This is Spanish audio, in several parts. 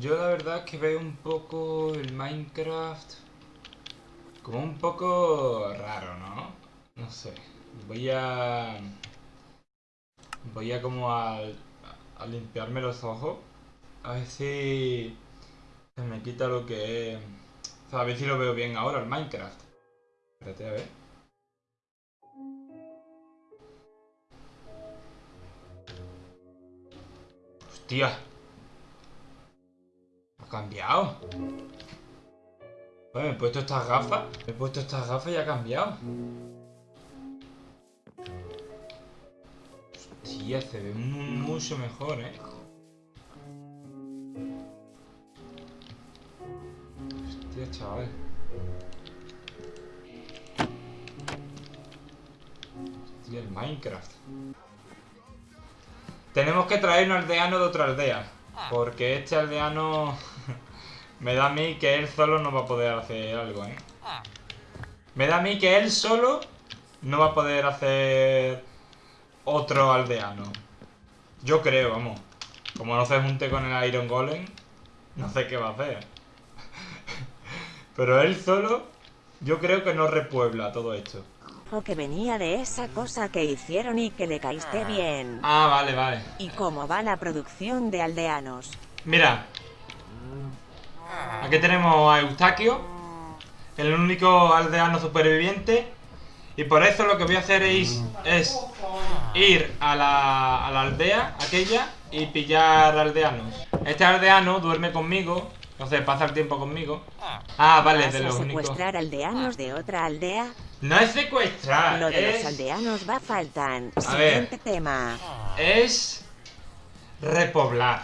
Yo la verdad que veo un poco el Minecraft como un poco raro, ¿no? No sé. Voy a... Voy a como a, a limpiarme los ojos. A ver si se me quita lo que. O sea, a ver si lo veo bien ahora el Minecraft. Espérate, a ver. Hostia. Ha cambiado. Bueno, me he puesto estas gafas. Me he puesto estas gafas y ha cambiado. Hostia, se ve mu- mucho mejor, ¿eh? Hostia, chaval. Hostia, el Minecraft. Tenemos que traer un aldeano de otra aldea. Porque este aldeano me da a mí que él solo no va a poder hacer algo, ¿eh? Me da a mí que él solo no va a poder hacer otro aldeano. Yo creo, vamos. Como no se junte con el Iron Golem, no sé qué va a hacer. Pero él solo, yo creo que no repuebla todo esto. O que venía de esa cosa que hicieron y que le caíste bien. Ah, vale, vale. ¿Y cómo va la producción de aldeanos? Mira. Aquí tenemos a Eustaquio, el único aldeano superviviente. Y por eso lo que voy a hacer es, es ir a la, a la aldea aquella y pillar aldeanos. Este aldeano duerme conmigo, entonces pasa el tiempo conmigo. Ah, vale, ¿Vas de los únicos. secuestrar aldeanos de otra aldea? No es secuestrar, Lo de los es, aldeanos va faltan. A ver. Siguiente tema. es repoblar,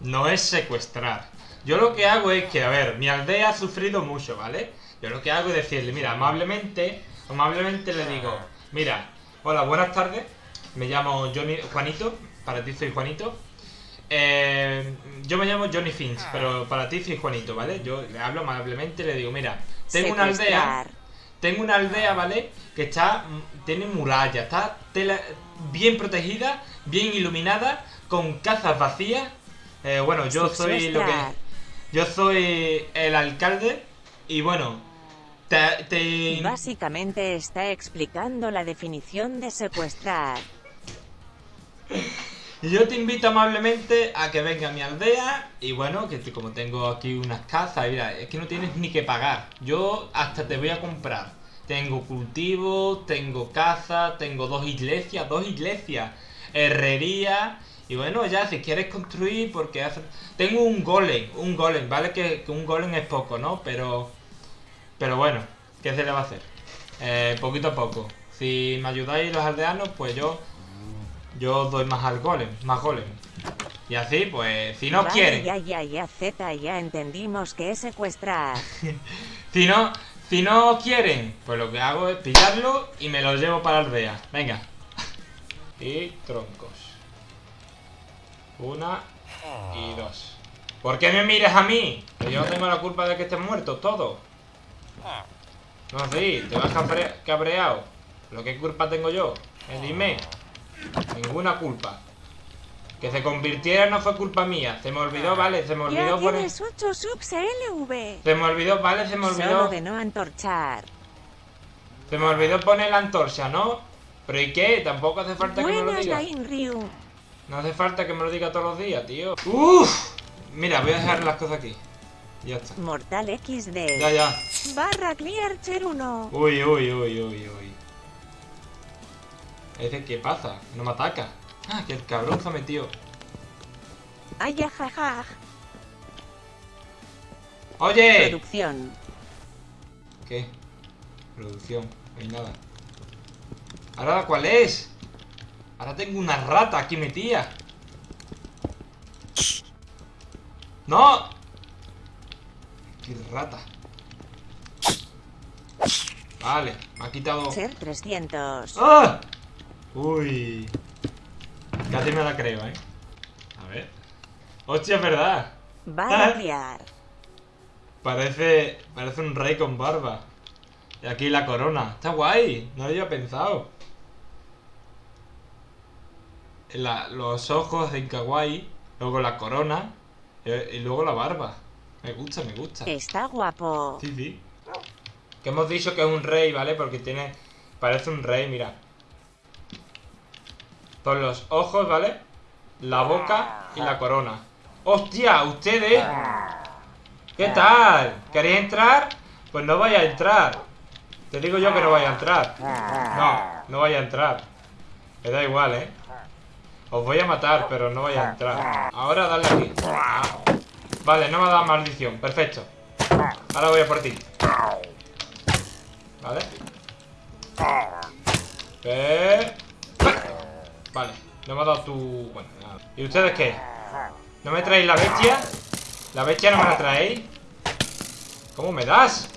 no es secuestrar. Yo lo que hago es que, a ver, mi aldea ha sufrido mucho, ¿vale? Yo lo que hago es decirle, mira, amablemente, amablemente le digo, mira, hola, buenas tardes, me llamo Johnny, Juanito, para ti soy Juanito. Eh, yo me llamo Johnny Finch, pero para ti soy Juanito, ¿vale? Yo le hablo amablemente y le digo, mira, tengo una aldea. Tengo una aldea, ¿vale? Que está, mm, tiene muralla, está tela- bien protegida, bien iluminada, con casas vacías. Eh, bueno, yo soy lo que, yo soy el alcalde y bueno, te, te- Básicamente está explicando la definición de secuestrar. Yo te invito amablemente a que venga a mi aldea y bueno, que como tengo aquí unas casas, mira, es que no tienes ni que pagar. Yo hasta te voy a comprar. Tengo cultivos, tengo casa, tengo dos iglesias, dos iglesias, herrería. Y bueno, ya si quieres construir, porque hace... Tengo un golem, un golem, ¿vale? Que, que un golem es poco, ¿no? Pero... Pero bueno, ¿qué se le va a hacer? Eh, poquito a poco. Si me ayudáis los aldeanos, pues yo yo doy más al golem, más golem. Y así, pues, si no Vale, quieren, Ya, ya, ya, Z, ya entendimos que es secuestrar. si no, si no quieren, pues lo que hago es pillarlo y me lo llevo para la aldea. Venga. Y troncos. Una y dos. ¿Por qué me mires a mí? Que yo no tengo la culpa de que estén muertos todos. No, sí, te vas cabre- cabreado. ¿Pero qué culpa tengo yo? Eh, dime. Ninguna culpa. Que se convirtiera no fue culpa mía. Se me olvidó, vale, se me Ya olvidó poner... tienes 8 subs LV. Se me olvidó, vale, se me Solo olvidó... de no antorchar. Se me olvidó poner la antorcha, ¿no? ¿Pero y qué? Tampoco hace falta que me lo Buenas, diga. Ryu. No hace falta que me lo diga todos los días, tío. Uff. Mira, voy a dejar las cosas aquí. Ya está. Mortal XD. Ya, ya. Barra Clear Cher 1. Uy, uy, uy, uy, uy. Ese, ¿qué pasa? No me ataca. Ah, que el cabrón se ha metido. Ay, ajaja. ¡Oye! Producción. ¿Qué? Producción. No hay nada. ¿Ahora cuál es? Ahora tengo una rata aquí metida. ¡No! ¡Qué rata! Vale, me ha quitado... Ser 300. ¡Ah! Uy. Casi me la creo, ¿eh? A ver. Hostia, es verdad. Ah. Clear. Parece, parece un rey con barba. Y aquí la corona. Está guay. No lo había pensado. La- los ojos en kawaii. Luego la corona. Y, y luego la barba. Me gusta, me gusta. Está guapo. Sí, sí. Que hemos dicho que es un rey, ¿vale? Porque tiene... Parece un rey, mira. Con los ojos, ¿vale? La boca y la corona. ¡Hostia! ¿Ustedes? ¿Qué tal? ¿Queréis entrar? Pues no vaya a entrar. Te digo yo que no vaya a entrar. No, no vaya a entrar. Me da igual, ¿eh? Os voy a matar, pero no vaya a entrar. Ahora dale aquí. Ah. Vale, no me ha dado maldición. Perfecto. Ahora voy a por ti. ¿Vale? Perfecto. Vale, no me ha dado tu... Bueno, nada. ¿Y ustedes qué? ¿No me traéis la bestia? ¿La bestia no me la traéis? ¿Cómo me das?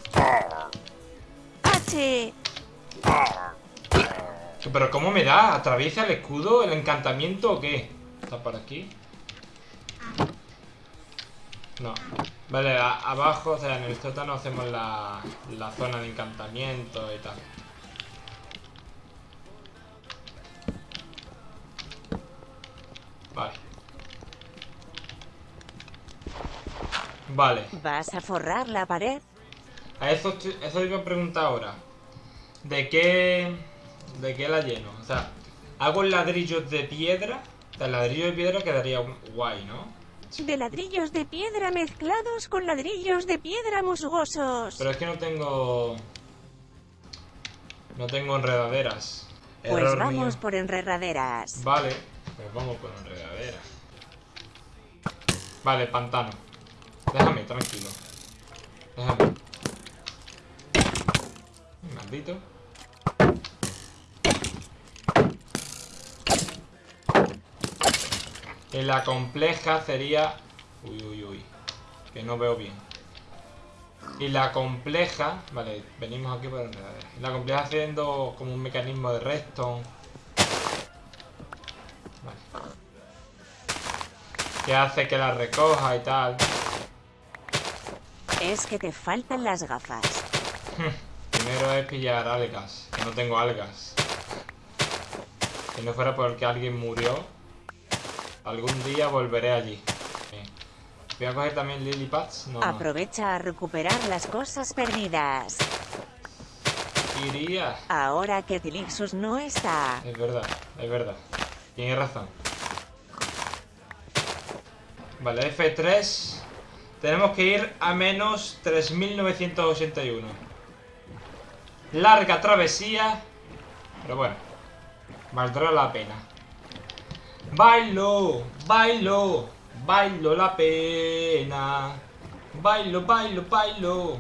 ¿Pero cómo me da? ¿Atraviesa el escudo? ¿El encantamiento o qué? ¿Está por aquí? No. Vale, abajo, o sea, en el sótano hacemos la, la zona de encantamiento y tal. Vale. Vale. ¿Vas a forrar la pared? A eso, eso iba a preguntar ahora. ¿De qué, ¿De qué la lleno? O sea, ¿hago ladrillos de piedra? O sea, ladrillo de piedra quedaría guay, ¿no? De ladrillos de piedra mezclados con ladrillos de piedra musgosos. Pero es que no tengo... No tengo enredaderas. Pues vamos mío. por enredaderas. Vale, pues vamos por enredaderas. Vale, pantano. Déjame, tranquilo. Déjame. Maldito. Y la compleja sería... Uy, uy, uy. Que no veo bien. Y la compleja... Vale, venimos aquí por enredaderas. Y la compleja haciendo como un mecanismo de redstone. Que hace que la recoja y tal. Es que te faltan las gafas. Primero es pillar algas. Que no tengo algas. Si no fuera porque alguien murió, algún día volveré allí. Bien. Voy a coger también lily pads. No, no. Aprovecha a recuperar las cosas perdidas. Iría. Ahora que Tilixus no está. Es verdad, es verdad. Tienes razón. Vale, F3. Tenemos que ir a menos 3981. Larga travesía. Pero bueno. Valdrá la pena. Bailo, bailo, bailo la pena. Bailo, bailo, bailo.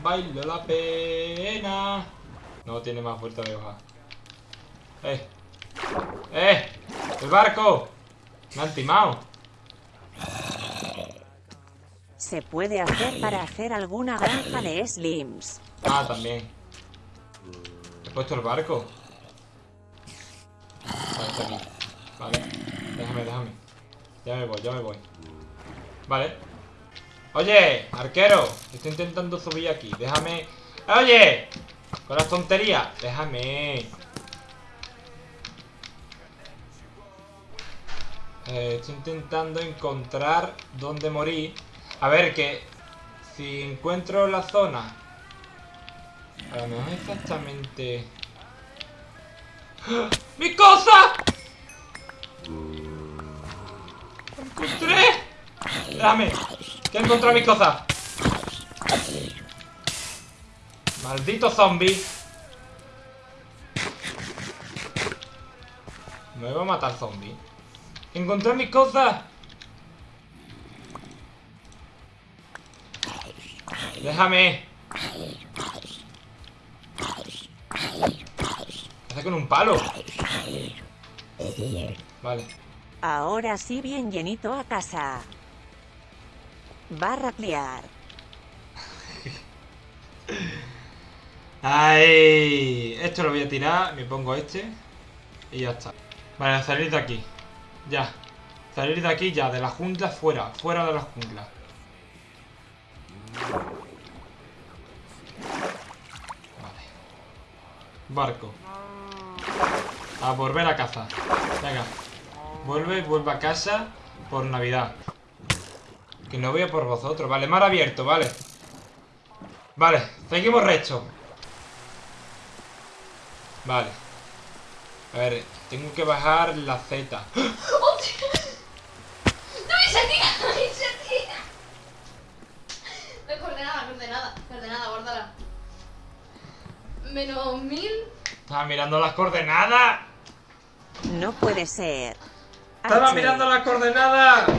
Bailo la pena. No tiene más vuelta de hoja. ¡Eh! ¡Eh! ¡El barco! Me han timado. Se puede hacer para hacer alguna granja de slims. Ah, también. He puesto el barco. Vale. Déjame, déjame. Ya me voy, ya me voy. Vale. Oye, arquero. Estoy intentando subir aquí. Déjame. Oye. Con las tonterías. Déjame. Eh, estoy intentando encontrar dónde morir. A ver, que si encuentro la zona. A lo mejor exactamente. ¡Ah! ¡Mi cosa! ¡Lo encontré! Dame. Que he encontrado mi cosa. Maldito zombie. Me va a matar zombie. Encontré mis cosas. Déjame. ¿Qué hace con un palo? Vale. Ahora sí bien llenito a casa. Va a raclear. ¡Ay! Esto lo voy a tirar, me pongo este y ya está. Vale, salir de aquí. Ya. Salir de aquí ya, de la jungla fuera, fuera de la jungla. Barco. A volver a casa. Venga. Vuelve, vuelve a casa por Navidad. Que no voy a por vosotros. Vale, mar abierto, vale. Vale, seguimos recto. Vale. A ver, tengo que bajar la Z. ¡Hostia! ¡No me se tira! ¡No me se tira! La coordenada, coordenada, coordenada, guárdala. Menos mil. Estaba mirando las coordenadas. No puede ser. Estaba H. mirando las coordenadas.